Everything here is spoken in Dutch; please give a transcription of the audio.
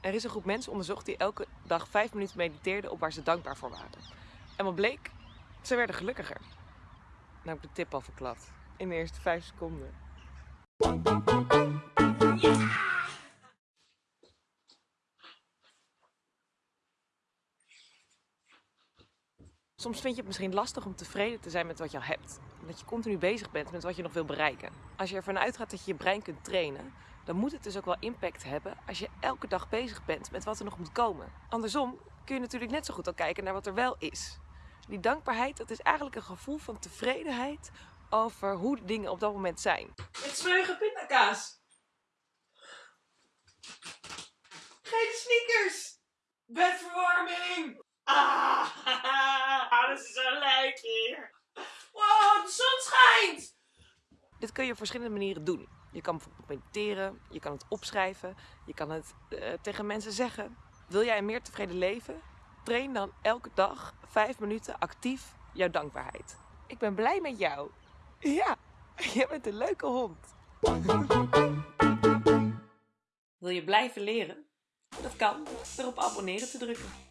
Er is een groep mensen onderzocht die elke dag vijf minuten mediteerden op waar ze dankbaar voor waren. En wat bleek? Ze werden gelukkiger. Nou, ik de tip al verklapt. In de eerste vijf seconden. Soms vind je het misschien lastig om tevreden te zijn met wat je al hebt. Omdat je continu bezig bent met wat je nog wil bereiken. Als je ervan uitgaat dat je je brein kunt trainen, dan moet het dus ook wel impact hebben als je elke dag bezig bent met wat er nog moet komen. Andersom kun je natuurlijk net zo goed al kijken naar wat er wel is. Die dankbaarheid, dat is eigenlijk een gevoel van tevredenheid over hoe de dingen op dat moment zijn. Met smeuige pindakaas. Geen sneakers. Bedverwarming. Ah, hier. Wow, de zon schijnt. Dit kun je op verschillende manieren doen. Je kan bijvoorbeeld mediteren, je kan het opschrijven, je kan het uh, tegen mensen zeggen. Wil jij een meer tevreden leven? Train dan elke dag 5 minuten actief jouw dankbaarheid. Ik ben blij met jou. Ja, je bent een leuke hond. Wil je blijven leren? Dat kan door op abonneren te drukken.